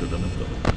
Dank.